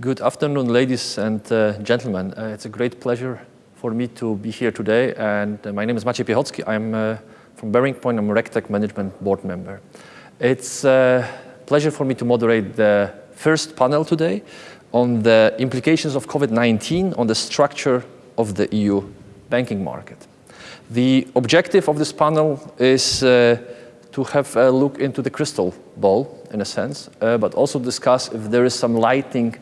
Good afternoon, ladies and uh, gentlemen. Uh, it's a great pleasure for me to be here today. And uh, my name is Maciej Piechocki. I'm uh, from BearingPoint. I'm a RegTech Management Board member. It's a pleasure for me to moderate the first panel today on the implications of COVID-19 on the structure of the EU banking market. The objective of this panel is uh, to have a look into the crystal ball, in a sense, uh, but also discuss if there is some lighting uh,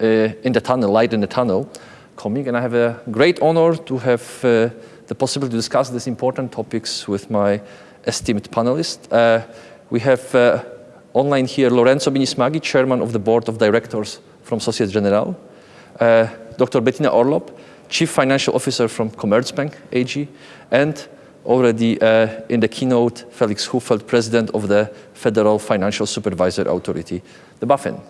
in the tunnel, light in the tunnel coming. And I have a great honor to have uh, the possibility to discuss these important topics with my esteemed panelists. Uh, we have uh, online here Lorenzo Bini Smaghi, Chairman of the Board of Directors from Societe Generale, uh, Dr. Bettina Orlopp, Chief Financial Officer from Commerzbank AG, and already uh, in the keynote, Felix Hufeld, President of the Federal Financial Supervisor Authority, the BaFin.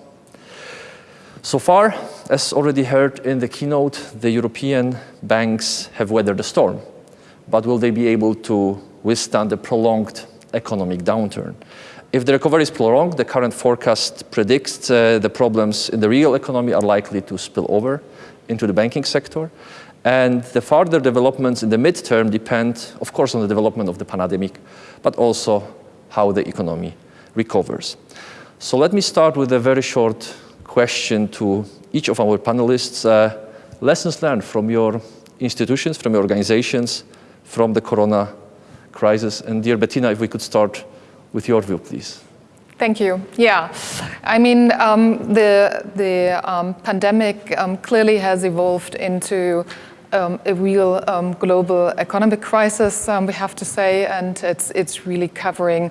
So far, as already heard in the keynote, the European banks have weathered the storm. But will they be able to withstand the prolonged economic downturn? If the recovery is prolonged, the current forecast predicts uh, the problems in the real economy are likely to spill over into the banking sector. And the further developments in the midterm depend, of course, on the development of the pandemic, but also how the economy recovers. So let me start with a very short question to each of our panelists. Uh, lessons learned from your institutions, from your organizations, from the corona crisis. And dear Bettina, if we could start with your view, please. Thank you. Yeah, I mean, um, the, the um, pandemic um, clearly has evolved into um, a real um, global economic crisis, um, we have to say, and it's, it's really covering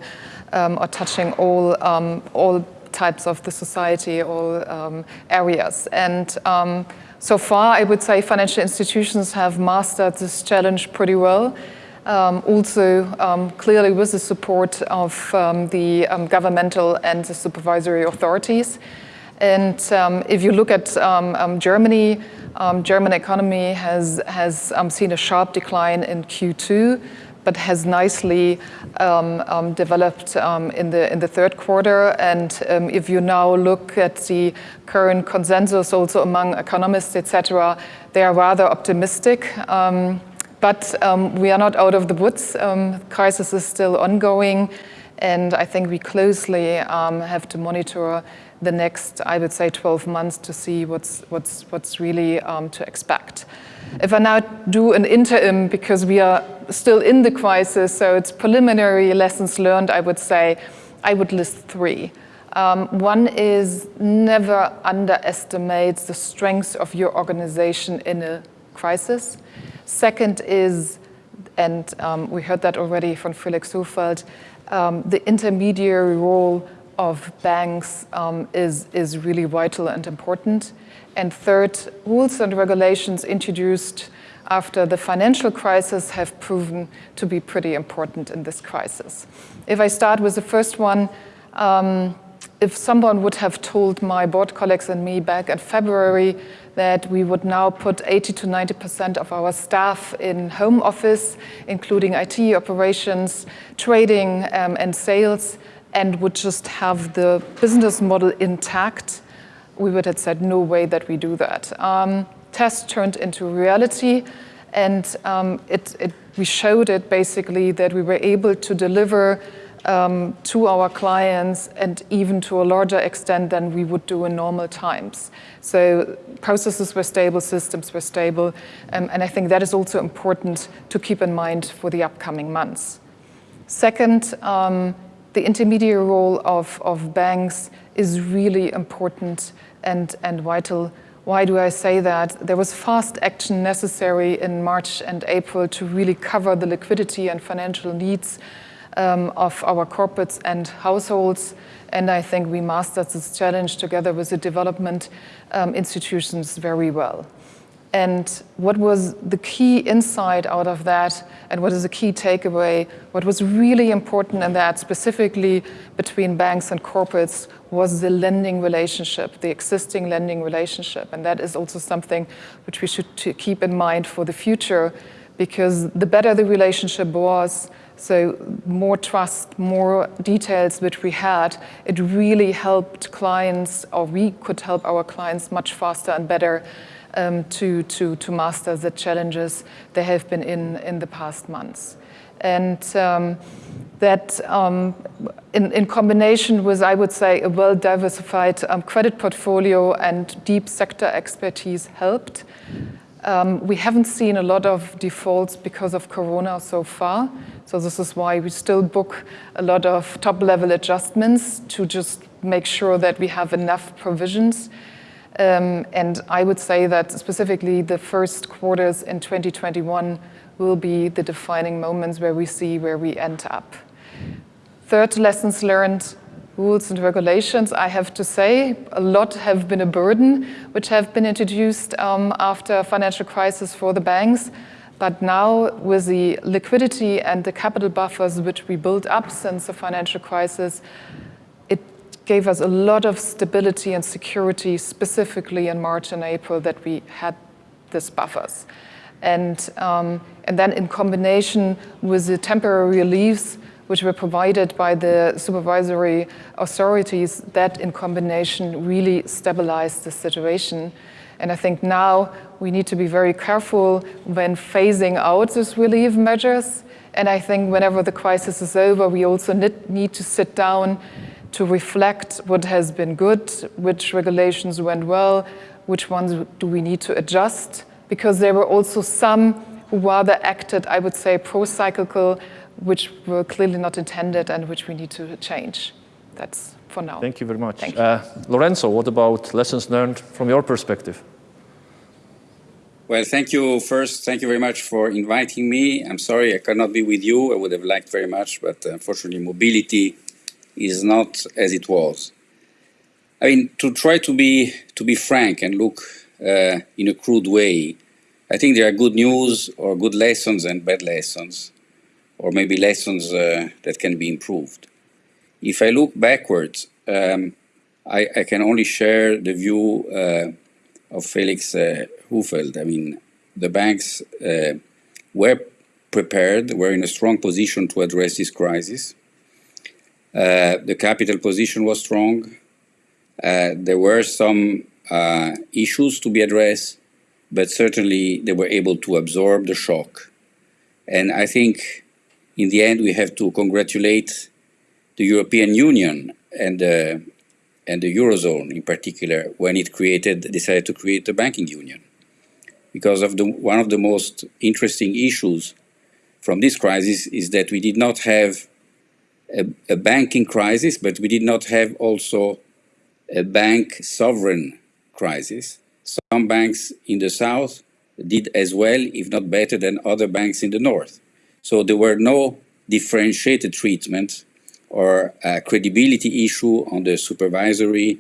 or touching all, all types of the society, all um, areas. And um, so far, I would say financial institutions have mastered this challenge pretty well. Um, also, um, clearly with the support of um, the um, governmental and the supervisory authorities. And if you look at Germany, German economy has, has seen a sharp decline in Q2 but has nicely um, um, developed um, in, the, in the third quarter. And um, if you now look at the current consensus also among economists, etc., they are rather optimistic. Um, but um, we are not out of the woods. The crisis is still ongoing. And I think we closely have to monitor the next, I would say, 12 months to see what's, what's, what's really to expect. If I now do an interim, because we are still in the crisis, so it's preliminary lessons learned, I would say, I would list three. Um, one is never underestimate the strength of your organization in a crisis. Second is, and um, we heard that already from Felix Hufeld, um, the intermediary role of banks um, is, is really vital and important. And third, rules and regulations introduced after the financial crisis have proven to be pretty important in this crisis. If I start with the first one, um, if someone would have told my board colleagues and me back in February that we would now put 80 to 90% of our staff in home office, including IT operations, trading um, and sales, and would just have the business model intact, we would have said no way that we do that. Um, test turned into reality and um, it, it, we showed it basically that we were able to deliver um, to our clients and even to a larger extent than we would do in normal times. So processes were stable, systems were stable, um, and I think that is also important to keep in mind for the upcoming months. Second, um, the intermediary role of, of banks is really important and, and vital. Why do I say that? There was fast action necessary in March and April to really cover the liquidity and financial needs um, of our corporates and households. And I think we mastered this challenge together with the development um, institutions very well. And what was the key insight out of that, and what is the key takeaway, what was really important in that, specifically between banks and corporates, was the lending relationship, the existing lending relationship. And that is also something which we should keep in mind for the future, because the better the relationship was, So more trust, more details which we had, it really helped clients, or we could help our clients much faster and better um, to, to, to master the challenges they have been in in the past months. And um, that um, in, in, combination with, I would say, a well-diversified um, credit portfolio and deep sector expertise helped. Um, we haven't seen a lot of defaults because of Corona so far. So this is why we still book a lot of top-level adjustments to just make sure that we have enough provisions. Um, and I would say that specifically the first quarters in 2021 will be the defining moments where we see where we end up. Third, lessons learned, rules and regulations, I have to say, a lot have been a burden, which have been introduced um, after financial crisis for the banks. But now with the liquidity and the capital buffers which we built up since the financial crisis, gave us a lot of stability and security, specifically in March and April, that we had these buffers. And, um, and then in combination with the temporary reliefs which were provided by the supervisory authorities, that in combination really stabilized the situation. And I think now we need to be very careful when phasing out these relief measures. And I think whenever the crisis is over, we also need to sit down to reflect what has been good, which regulations went well, which ones do we need to adjust, because there were also some who rather acted, I would say, pro-cyclical, which were clearly not intended and which we need to change. That's for now. Thank you very much. Uh, Lorenzo, what about lessons learned from your perspective? Well, thank you first. Thank you very much for inviting me. I'm sorry I cannot be with you. I would have liked very much, but unfortunately, mobility is not as it was. I mean, to try to be to be frank and look uh, in a crude way, I think there are good news or good lessons and bad lessons, or maybe lessons uh, that can be improved. If I look backwards, um, I, I, can only share the view uh, of Felix uh, Hufeld. I mean, the banks uh, were prepared, were in a strong position to address this crisis. Uh, the capital position was strong. Uh, there were some uh, issues to be addressed, but certainly they were able to absorb the shock. And I think in the end we have to congratulate the European Union and uh, and the Eurozone in particular when it created decided to create the banking union. Because of the one of the most interesting issues from this crisis is that we did not have a, a banking crisis, but we did not have also a bank sovereign crisis. Some banks in the south did as well, if not better, than other banks in the north. So there were no differentiated treatment or a credibility issue on the supervisory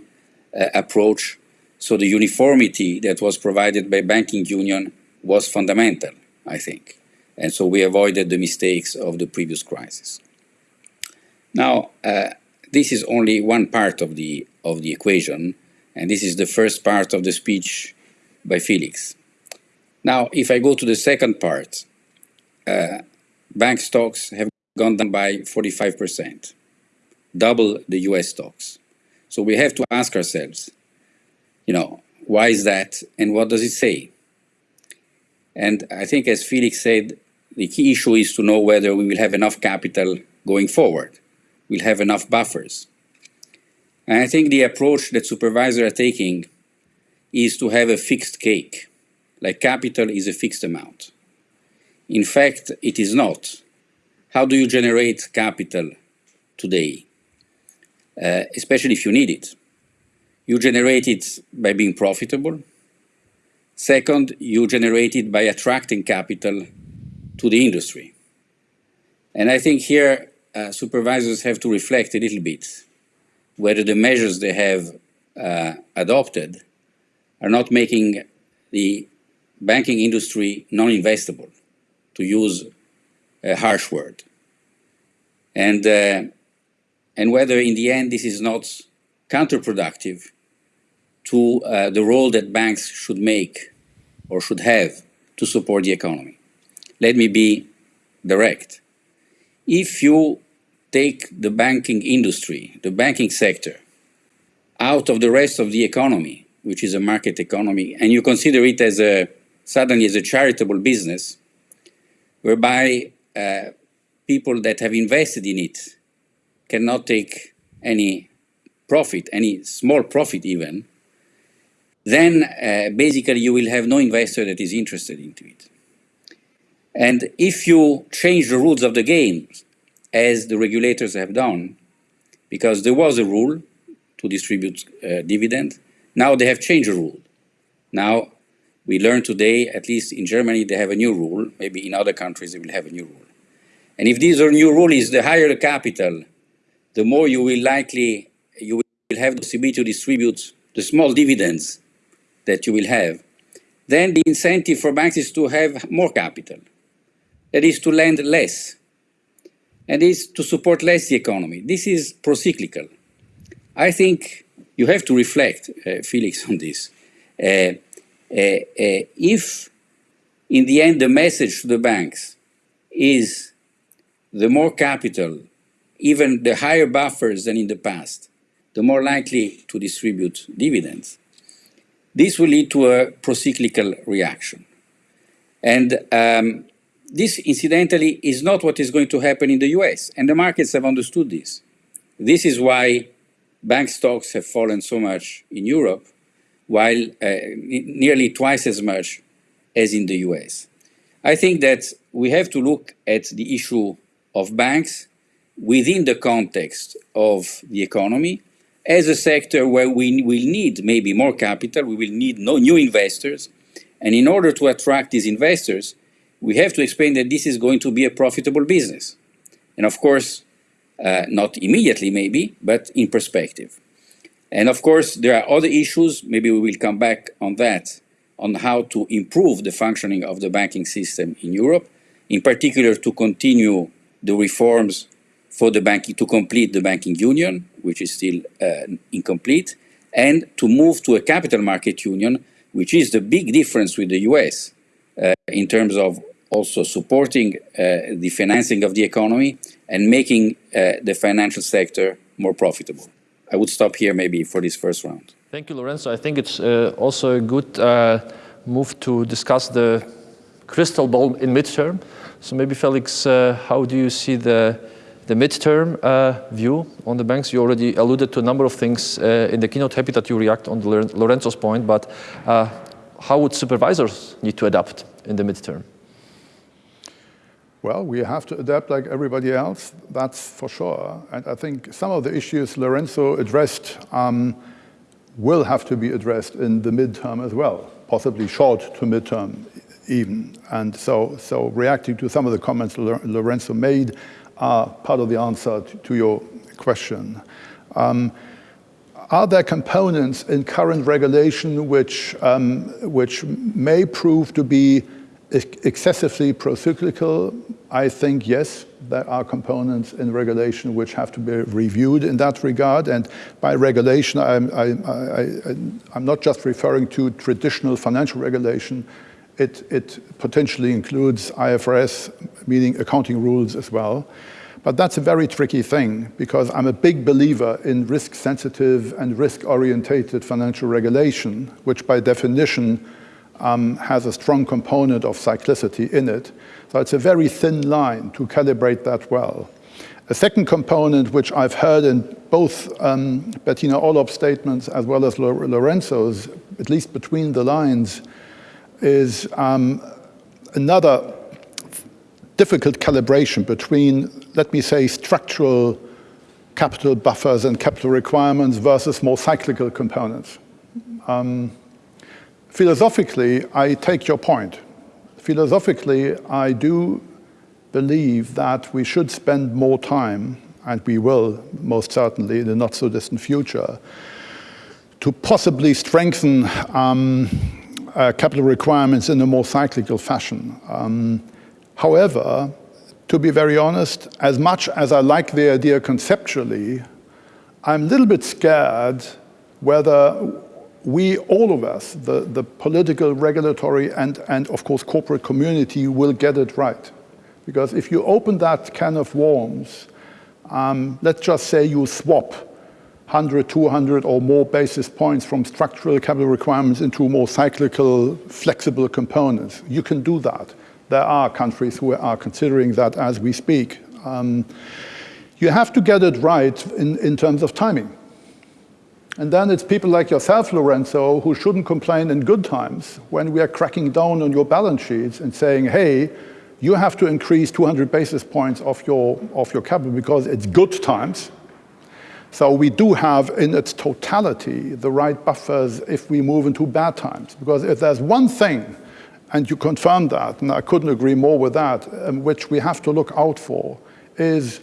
uh, approach. So the uniformity that was provided by banking union was fundamental, I think. And so we avoided the mistakes of the previous crisis. Now, uh, this is only one part of the, of the equation. And this is the first part of the speech by Felix. Now, if I go to the second part, uh, bank stocks have gone down by 45%, double the US stocks. So we have to ask ourselves, you know, why is that and what does it say? And I think as Felix said, the key issue is to know whether we will have enough capital going forward. We'll have enough buffers. And I think the approach that supervisors are taking is to have a fixed cake, like capital is a fixed amount. In fact, it is not. How do you generate capital today, uh, especially if you need it? You generate it by being profitable. Second, you generate it by attracting capital to the industry. And I think here uh, supervisors have to reflect a little bit whether the measures they have uh, adopted are not making the banking industry non-investable, to use a harsh word. And, uh, and whether in the end this is not counterproductive to uh, the role that banks should make or should have to support the economy. Let me be direct. if you take the banking industry, the banking sector, out of the rest of the economy, which is a market economy, and you consider it as a suddenly as a charitable business, whereby uh, people that have invested in it cannot take any profit, any small profit even, then uh, basically you will have no investor that is interested into it. And if you change the rules of the game, as the regulators have done, because there was a rule to distribute uh, dividend, now they have changed the rule. Now we learned today, at least in Germany, they have a new rule. Maybe in other countries they will have a new rule. And if this new rule is the higher the capital, the more you will likely, you will have the possibility to distribute the small dividends that you will have, then the incentive for banks is to have more capital. That is to lend less. And is to support less the economy. This is pro-cyclical. I think you have to reflect, uh, Felix, on this. Uh, uh, uh if, in the end, the message to the banks is the more capital, even the higher buffers than in the past, the more likely to distribute dividends, this will lead to a procyclical reaction. And um, this, incidentally, is not what is going to happen in the US, and the markets have understood this. This is why bank stocks have fallen so much in Europe, while uh, nearly twice as much as in the US. I think that we have to look at the issue of banks within the context of the economy as a sector where we will need maybe more capital, we will need no new investors. And in order to attract these investors, we have to explain that this is going to be a profitable business. And of course, uh, not immediately maybe, but in perspective. And of course, there are other issues, maybe we will come back on that, on how to improve the functioning of the banking system in Europe, in particular to continue the reforms for the banking, to complete the banking union, which is still uh, incomplete, and to move to a capital market union, which is the big difference with the US in terms of also supporting uh, the financing of the economy and making uh, the financial sector more profitable. I would stop here maybe for this first round. Thank you, Lorenzo. I think it's uh, also a good uh, move to discuss the crystal ball in midterm. So maybe Felix, how do you see the the midterm uh, view on the banks, you already alluded to a number of things uh, in the keynote. Happy that you react on Lorenzo's point, but uh, how would supervisors need to adapt in the midterm? Well, we have to adapt like everybody else, that's for sure. And I think some of the issues Lorenzo addressed um, will have to be addressed in the midterm as well, possibly short to midterm even. And so, so reacting to some of the comments Lorenzo made, are part of the answer to, to your question. Um, are there components in current regulation which, um, which may prove to be excessively procyclical? I think yes, there are components in regulation which have to be reviewed in that regard. And by regulation, I'm, I, I'm not just referring to traditional financial regulation, it, it potentially includes IFRS, meaning accounting rules as well. But that's a very tricky thing because I'm a big believer in risk-sensitive and risk-orientated financial regulation, which by definition um, has a strong component of cyclicity in it. So it's a very thin line to calibrate that well. A second component, which I've heard in both um, Bettina Orlopp's statements as well as Lorenzo's, at least between the lines, is um, another difficult calibration between, let me say, structural capital buffers and capital requirements versus more cyclical components. Um, philosophically, I take your point. Philosophically, I do believe that we should spend more time, and we will most certainly in the not so distant future, to possibly strengthen um, uh, capital requirements in a more cyclical fashion. Um, however, to be very honest, as much as I like the idea conceptually, I'm a little bit scared whether we, all of us, the, the political, regulatory, and, and of course corporate community will get it right. Because if you open that can of worms, um, let's just say you swap 100, 200 or more basis points from structural capital requirements into more cyclical, flexible components. You can do that. There are countries who are considering that as we speak. Um, you have to get it right in, in terms of timing. And then it's people like yourself, Lorenzo, who shouldn't complain in good times when we are cracking down on your balance sheets and saying, hey, you have to increase 200 basis points of your, of your capital because it's good times. So we do have in its totality the right buffers if we move into bad times. Because if there's one thing, and you confirmed that, and I couldn't agree more with that, um, which we have to look out for, is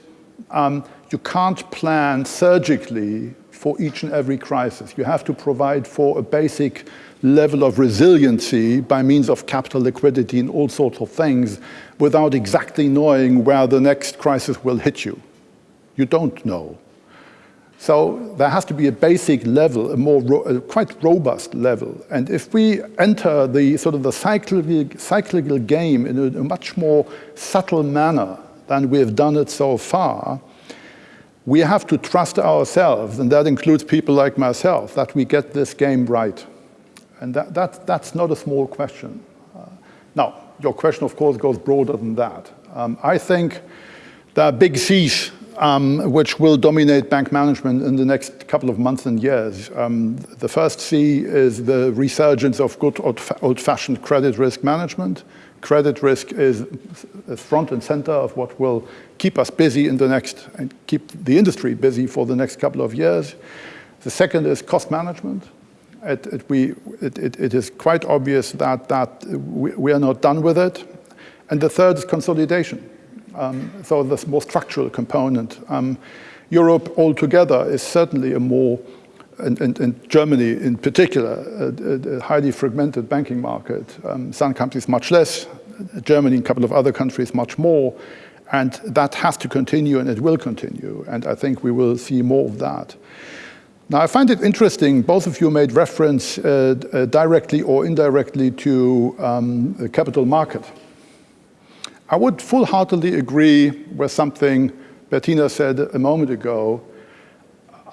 um, you can't plan surgically for each and every crisis. You have to provide for a basic level of resiliency by means of capital liquidity and all sorts of things without exactly knowing where the next crisis will hit you. You don't know. So there has to be a basic level, a more ro a quite robust level. And if we enter the sort of the cyclical, cyclical game in a, a much more subtle manner than we have done it so far, we have to trust ourselves, and that includes people like myself, that we get this game right. And that, that, that's not a small question. Uh, now, your question, of course, goes broader than that. Um, I think there are big C's um, which will dominate bank management in the next couple of months and years. Um, the first C is the resurgence of good old-fashioned credit risk management. Credit risk is front and center of what will keep us busy in the next, and keep the industry busy for the next couple of years. The second is cost management it, it, we, it, it is quite obvious that, that we, we, are not done with it. And the third is consolidation. Um, so the more structural component. Um, Europe altogether is certainly a more, and, and, and Germany in particular, a, a, highly fragmented banking market. Um, some countries much less, Germany and a couple of other countries much more. And that has to continue and it will continue. And I think we will see more of that. Now, I find it interesting, both of you made reference uh, uh, directly or indirectly to um, the capital market. I would full-heartedly agree with something Bettina said a moment ago.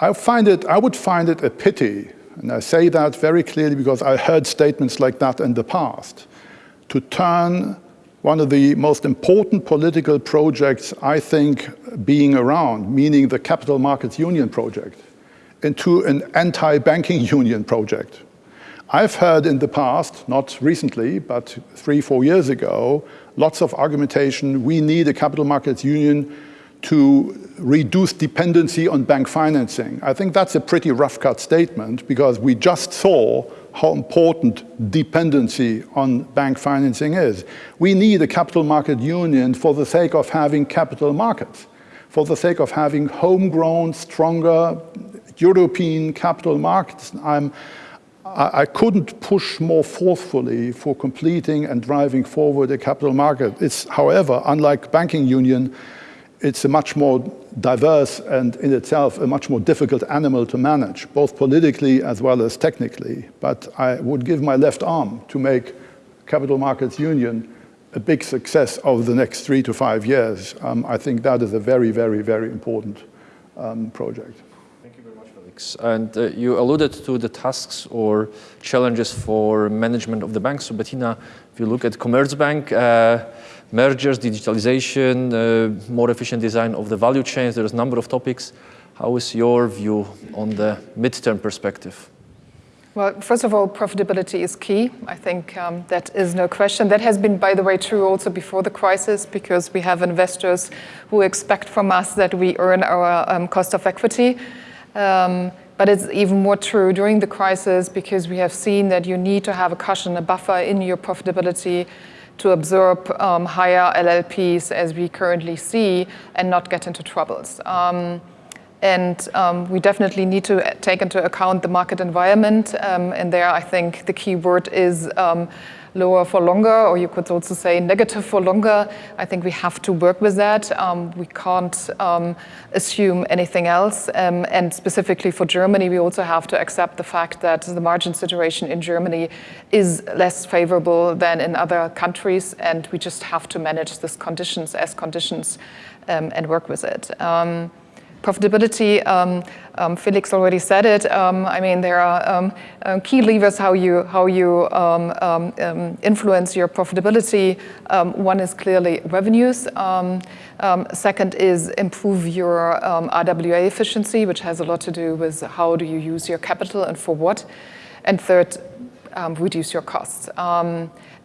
I, find it, I would find it a pity, and I say that very clearly because I heard statements like that in the past, to turn one of the most important political projects I think being around, meaning the Capital Markets Union project, into an anti-banking union project. I've heard in the past, not recently, but three, four years ago, lots of argumentation, we need a capital markets union to reduce dependency on bank financing. I think that's a pretty rough cut statement because we just saw how important dependency on bank financing is. We need a capital market union for the sake of having capital markets, for the sake of having homegrown, stronger, European capital markets. I'm, I, I couldn't push more forcefully for completing and driving forward a capital market. It's, however, unlike banking union, it's a much more diverse and in itself a much more difficult animal to manage, both politically as well as technically. But I would give my left arm to make capital markets union a big success over the next three to five years. Um, I think that is a very, very, very important um, project. And uh, you alluded to the tasks or challenges for management of the bank. So Bettina, if you look at Commerzbank, uh, mergers, digitalization, uh, more efficient design of the value chains, there's a number of topics. How is your view on the midterm perspective? Well, first of all, profitability is key. I think um, that is no question. That has been, by the way, true also before the crisis because we have investors who expect from us that we earn our um, cost of equity. Um, but it's even more true during the crisis because we have seen that you need to have a cushion, a buffer in your profitability to absorb um, higher LLPs as we currently see and not get into troubles. Um, And um, we definitely need to take into account the market environment. Um, and there, I think the key word is um, lower for longer, or you could also say negative for longer. I think we have to work with that. Um, we can't um, assume anything else. Um, and specifically for Germany, we also have to accept the fact that the margin situation in Germany is less favorable than in other countries, and we just have to manage these conditions as conditions and work with it. Profitability, um, um, Felix already said it. Um, I mean, there are um, uh, key levers how you how you um, um, influence your profitability. one is clearly revenues. second is improve your RWA efficiency, which has a lot to do with how do you use your capital and for what. And third, reduce your costs.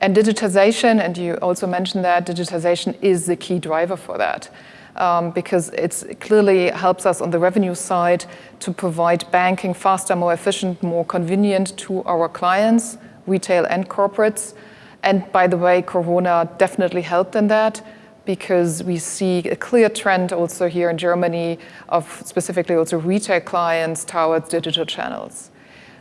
and digitization, and you also mentioned that digitization is the key driver for that um, because it clearly helps us on the revenue side to provide banking faster, more efficient, more convenient to our clients, retail and corporates. And by the way, Corona definitely helped in that because we see a clear trend also here in Germany of specifically also retail clients towards digital channels.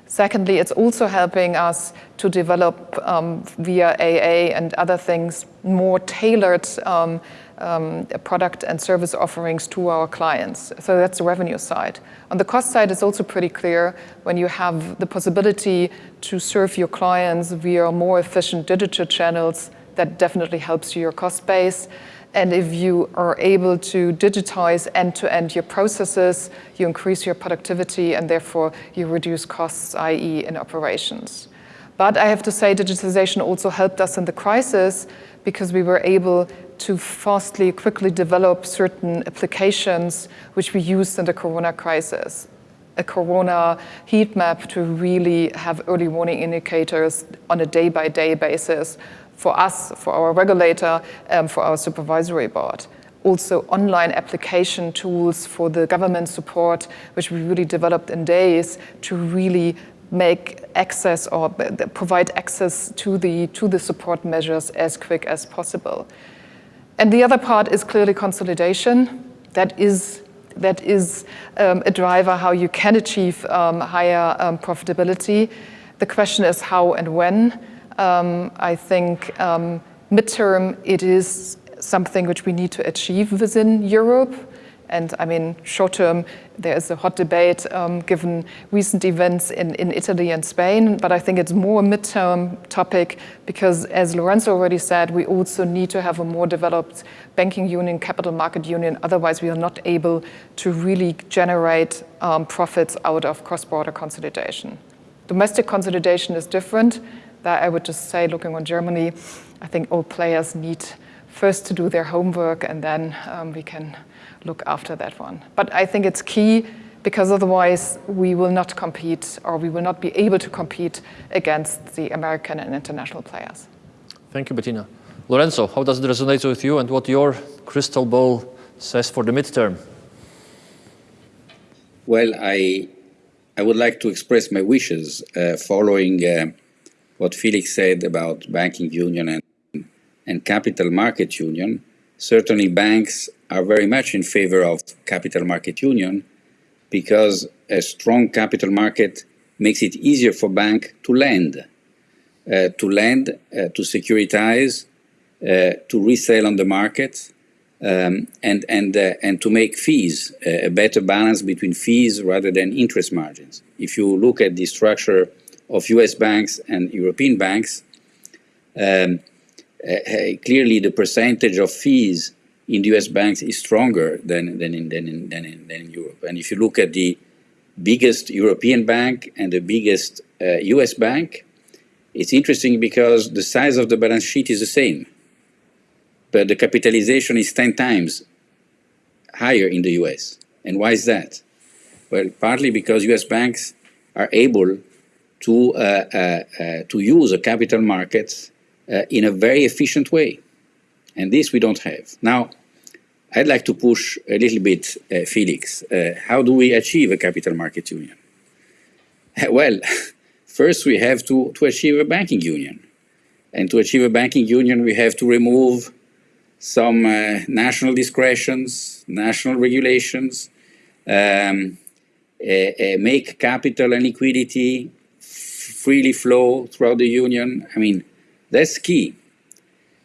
Secondly, it's also helping us to develop um, via AA and other things more tailored um, um, product and service offerings to our clients. So that's the revenue side. On the cost side, it's also pretty clear when you have the possibility to serve your clients via more efficient digital channels, that definitely helps your cost base. And if you are able to digitize end-to-end -end your processes, you increase your productivity and therefore you reduce costs, i.e. in operations. But I have to say digitization also helped us in the crisis because we were able to fastly, quickly develop certain applications which we used in the corona crisis. A corona heat map to really have early warning indicators on a day-by-day -day basis for us, for our regulator, um, for our supervisory board. Also online application tools for the government support, which we really developed in days to really make access or provide access to the, to the support measures as quick as possible. And the other part is clearly consolidation. That is, that is um, a driver how you can achieve um, higher um, profitability. The question is how and when. Um, I think um, midterm it is something which we need to achieve within Europe. And I mean, short term, there is a hot debate um, given recent events in, in Italy and Spain, but I think it's more a midterm topic because as Lorenzo already said, we also need to have a more developed banking union, capital market union, otherwise we are not able to really generate um, profits out of cross-border consolidation. Domestic consolidation is different. That I would just say, looking on Germany, I think all players need first to do their homework and then um, we can look after that one. But I think it's key because otherwise we will not compete or we will not be able to compete against the American and international players. Thank you, Bettina. Lorenzo, how does it resonate with you and what your crystal ball says for the midterm? Well, I, I would like to express my wishes uh, following uh, what Felix said about banking union and, and capital market union. Certainly banks are very much in favor of capital market union because a strong capital market makes it easier for bank to lend, uh, to lend, uh, to securitize, uh, to resell on the market, um, and, and, uh, and to make fees, uh, a better balance between fees rather than interest margins. If you look at the structure of US banks and European banks, um, clearly the percentage of fees in the US banks is stronger than, than, in, than, in, than, in, than in Europe. And if you look at the biggest European bank and the biggest uh, US bank, it's interesting because the size of the balance sheet is the same, but the capitalization is 10 times higher in the US. And why is that? Well, partly because US banks are able to, uh, uh, to use the capital markets uh, in a very efficient way. And this we don't have. Now, I'd like to push a little bit, uh, Felix. Uh, how do we achieve a capital market union? well, first we have to, to achieve a banking union. And to achieve a banking union, we have to remove some uh, national discretions, national regulations, um, uh, uh, make capital and liquidity freely flow throughout the union. I mean, that's key.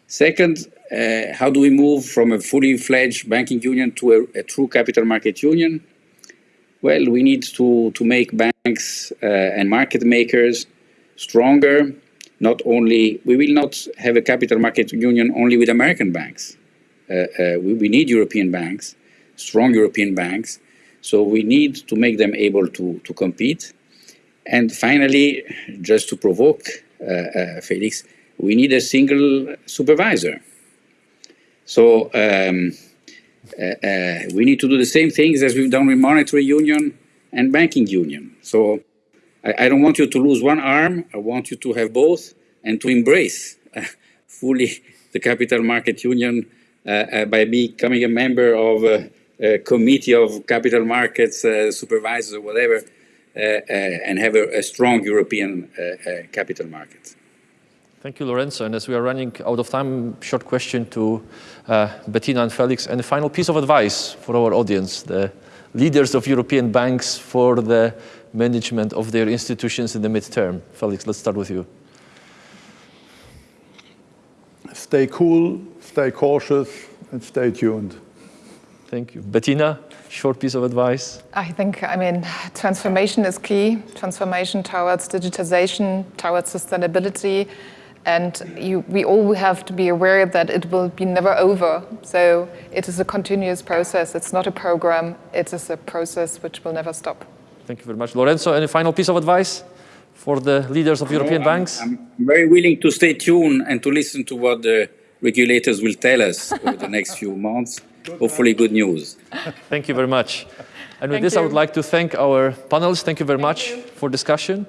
Second, uh, how do we move from a fully fledged banking union to a, a, true capital market union? Well, we need to, to make banks uh, and market makers stronger. Not only, we will not have a capital market union only with American banks. Uh, uh we, we need European banks, strong European banks. So we need to make them able to, to compete. And finally, just to provoke uh, uh, Felix, we need a single supervisor. So um, uh, uh, we need to do the same things as we've done with monetary union and banking union. So I, I, don't want you to lose one arm. I want you to have both and to embrace uh, fully the capital market union uh, uh, by becoming a member of a, a committee of capital markets uh, supervisors or whatever, and have a, a strong European capital market. Thank you, Lorenzo. And as we are running out of time, short question to uh, Bettina and Felix. And a final piece of advice for our audience, the leaders of European banks for the management of their institutions in the midterm. Felix, let's start with you. Stay cool, stay cautious, and stay tuned. Thank you. Bettina, short piece of advice? I think, I mean, transformation is key. Transformation towards digitization, towards sustainability, and you, we all have to be aware that it will be never over. So it is a continuous process. It's not a program. It is a process which will never stop. Thank you very much. Lorenzo, any final piece of advice for the leaders of European no, banks? I'm, I'm very willing to stay tuned and to listen to what the regulators will tell us over the next few months. Hopefully good news. Thank you very much. And with thank this, you. I would like to thank our panelists. Thank you very thank much you. for discussion.